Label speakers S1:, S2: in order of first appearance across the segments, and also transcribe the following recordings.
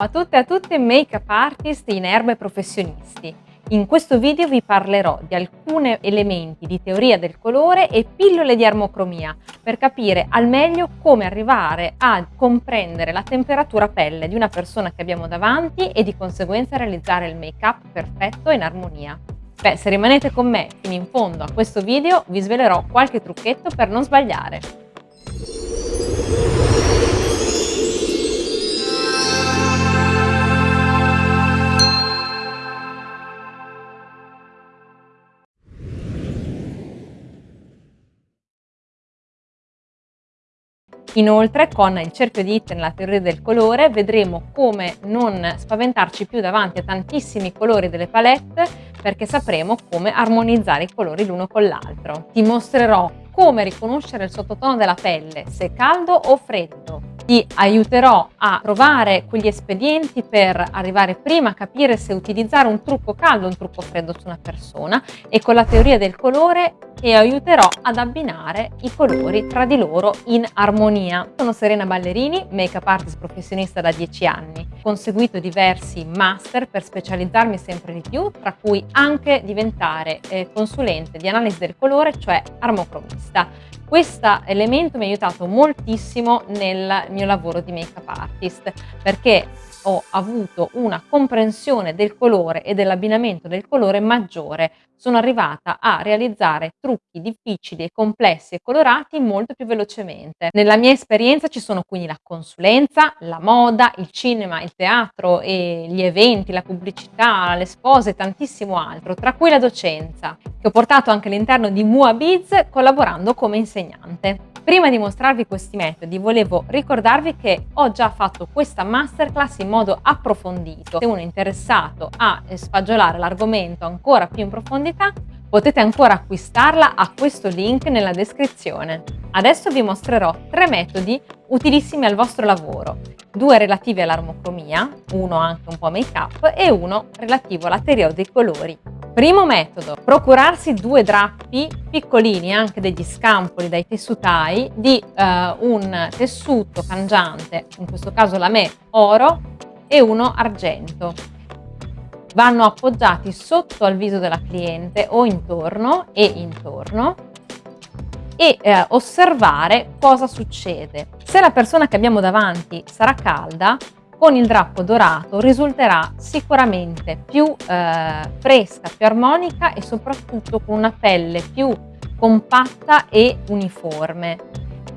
S1: Ciao a tutte e a tutti make-up artist in erba e professionisti. In questo video vi parlerò di alcuni elementi di teoria del colore e pillole di armocromia per capire al meglio come arrivare a comprendere la temperatura pelle di una persona che abbiamo davanti e di conseguenza realizzare il make-up perfetto in armonia. Beh, se rimanete con me fino in fondo a questo video vi svelerò qualche trucchetto per non sbagliare. Inoltre con il cerchio di Itten, la teoria del colore, vedremo come non spaventarci più davanti a tantissimi colori delle palette perché sapremo come armonizzare i colori l'uno con l'altro. Ti mostrerò come riconoscere il sottotono della pelle, se caldo o freddo, ti aiuterò a trovare quegli espedienti per arrivare prima a capire se utilizzare un trucco caldo o un trucco freddo su una persona e con la teoria del colore ti aiuterò ad abbinare i colori tra di loro in armonia. Sono Serena Ballerini, make-up artist professionista da 10 anni. Ho conseguito diversi master per specializzarmi sempre di più, tra cui anche diventare eh, consulente di analisi del colore, cioè armocromista. Questo elemento mi ha aiutato moltissimo nel mio lavoro di make-up artist perché ho avuto una comprensione del colore e dell'abbinamento del colore maggiore. Sono arrivata a realizzare trucchi difficili e complessi e colorati molto più velocemente. Nella mia esperienza ci sono quindi la consulenza, la moda, il cinema, il teatro gli eventi, la pubblicità, le spose e tantissimo altro, tra cui la docenza, che ho portato anche all'interno di Mua Biz collaborando come insegnante. Prima di mostrarvi questi metodi volevo ricordarvi che ho già fatto questa masterclass in modo approfondito. Se uno è interessato a sfagiolare l'argomento ancora più in profondità potete ancora acquistarla a questo link nella descrizione. Adesso vi mostrerò tre metodi utilissimi al vostro lavoro, due relativi all'armocromia, uno anche un po' make up e uno relativo alla teoria dei colori. Primo metodo, procurarsi due drappi piccolini, anche degli scampoli dai tessutai, di eh, un tessuto cangiante, in questo caso la me oro, e uno argento. Vanno appoggiati sotto al viso della cliente o intorno e intorno e eh, osservare cosa succede. Se la persona che abbiamo davanti sarà calda, con il drappo dorato risulterà sicuramente più eh, fresca, più armonica e soprattutto con una pelle più compatta e uniforme.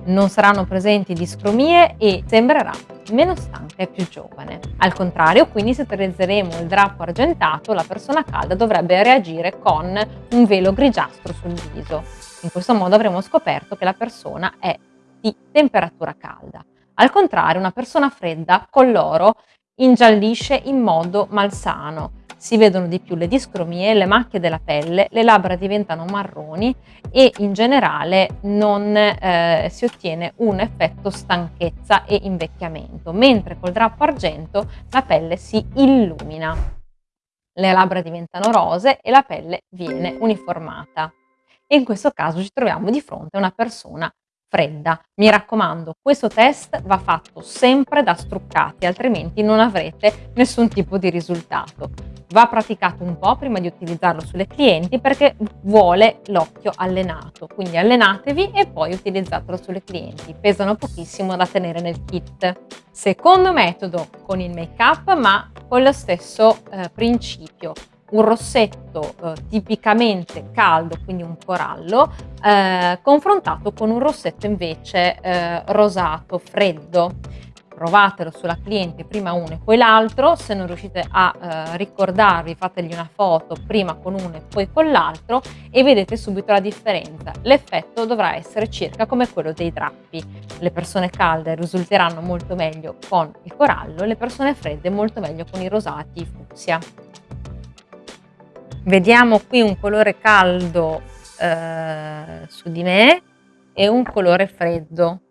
S1: Non saranno presenti discromie e sembrerà meno stanca e più giovane. Al contrario, quindi se utilizzeremo il drappo argentato, la persona calda dovrebbe reagire con un velo grigiastro sul viso. In questo modo avremo scoperto che la persona è di temperatura calda. Al contrario, una persona fredda con l'oro ingiallisce in modo malsano. Si vedono di più le discromie, le macchie della pelle, le labbra diventano marroni e in generale non eh, si ottiene un effetto stanchezza e invecchiamento, mentre col drappo argento la pelle si illumina. Le labbra diventano rose e la pelle viene uniformata. E in questo caso ci troviamo di fronte a una persona fredda. Mi raccomando, questo test va fatto sempre da struccati, altrimenti non avrete nessun tipo di risultato. Va praticato un po' prima di utilizzarlo sulle clienti perché vuole l'occhio allenato, quindi allenatevi e poi utilizzatelo sulle clienti. Pesano pochissimo da tenere nel kit. Secondo metodo con il make up ma con lo stesso eh, principio un rossetto eh, tipicamente caldo, quindi un corallo, eh, confrontato con un rossetto invece eh, rosato, freddo. Provatelo sulla cliente prima uno e poi l'altro, se non riuscite a eh, ricordarvi fategli una foto prima con uno e poi con l'altro e vedete subito la differenza. L'effetto dovrà essere circa come quello dei drappi. Le persone calde risulteranno molto meglio con il corallo, le persone fredde molto meglio con i rosati fucsia. Vediamo qui un colore caldo eh, su di me e un colore freddo.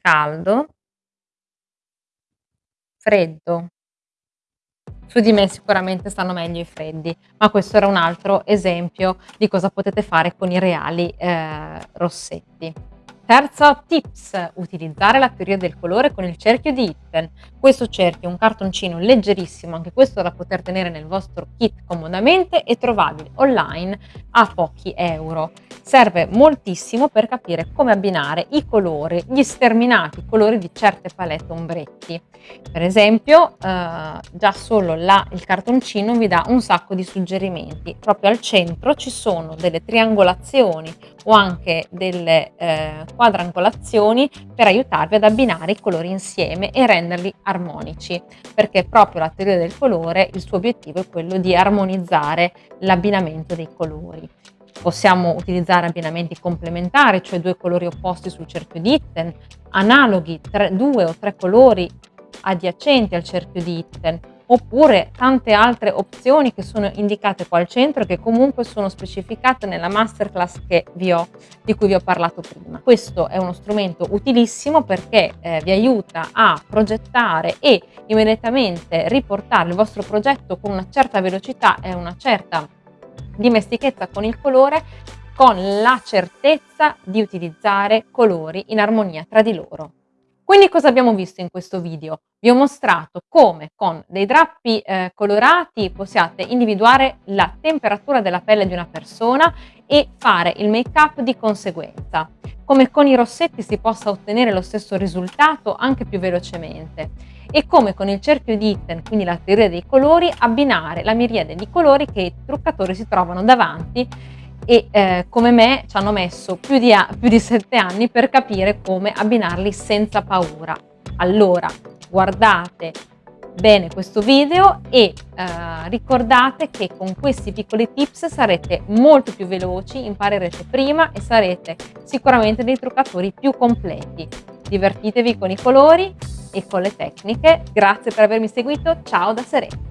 S1: Caldo, freddo. Su di me sicuramente stanno meglio i freddi, ma questo era un altro esempio di cosa potete fare con i reali eh, rossetti. Terzo tips, utilizzare la teoria del colore con il cerchio di Itten. Questo cerchio è un cartoncino leggerissimo, anche questo da poter tenere nel vostro kit comodamente e trovabile online a pochi euro. Serve moltissimo per capire come abbinare i colori, gli sterminati colori di certe palette ombretti. Per esempio, eh, già solo là il cartoncino vi dà un sacco di suggerimenti. Proprio al centro ci sono delle triangolazioni o anche delle eh, quadrangolazioni per aiutarvi ad abbinare i colori insieme e renderli armonici, perché proprio la teoria del colore, il suo obiettivo è quello di armonizzare l'abbinamento dei colori. Possiamo utilizzare abbinamenti complementari, cioè due colori opposti sul cerchio di Itten, analoghi, tre, due o tre colori adiacenti al cerchio di Itten, oppure tante altre opzioni che sono indicate qua al centro che comunque sono specificate nella masterclass ho, di cui vi ho parlato prima. Questo è uno strumento utilissimo perché eh, vi aiuta a progettare e immediatamente riportare il vostro progetto con una certa velocità e una certa dimestichezza con il colore con la certezza di utilizzare colori in armonia tra di loro. Quindi cosa abbiamo visto in questo video? Vi ho mostrato come con dei drappi eh, colorati possiate individuare la temperatura della pelle di una persona e fare il make up di conseguenza. Come con i rossetti si possa ottenere lo stesso risultato anche più velocemente e come con il cerchio di Itten, quindi la teoria dei colori, abbinare la miriade di colori che i truccatori si trovano davanti e eh, come me ci hanno messo più di, più di sette anni per capire come abbinarli senza paura. Allora, guardate bene questo video e eh, ricordate che con questi piccoli tips sarete molto più veloci, imparerete prima e sarete sicuramente dei truccatori più completi. Divertitevi con i colori e con le tecniche. Grazie per avermi seguito, ciao da Serena!